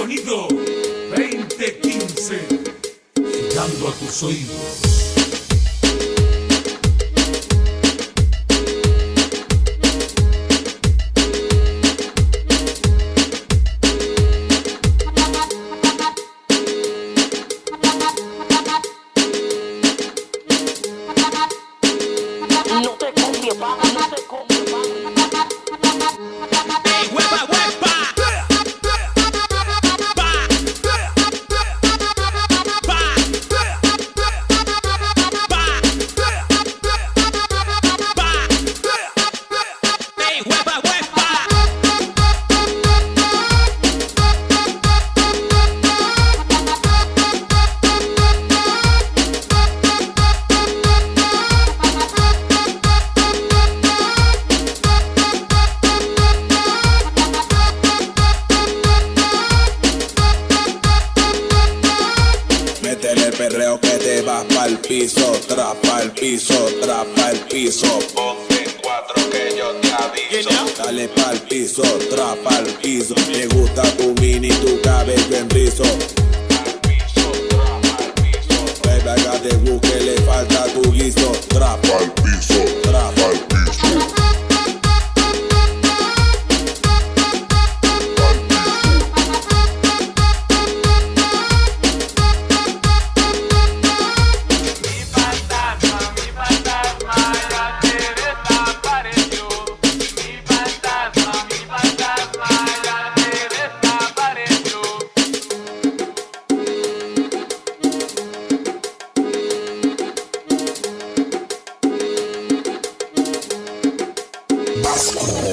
sonido 2015, llegando a tus oídos. Perreo que te vas pa'l piso, trapa el piso, trapa el piso. Ponte en cuatro que yo te aviso. Dale pa'l piso, trapa el piso. Me gusta tu mini, tu cabello en rizo. Vasco.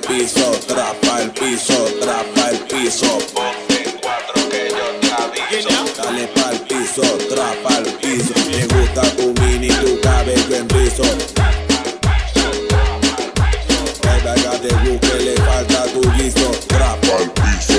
Piso, trapa el piso, trapa el piso. Ponte cuatro que yo te aviso. Dale pa'l piso, trapa el piso. Me gusta tu mini, tu cabello en rizo. Acá te busque, le falta tu guiso. Trapa el piso,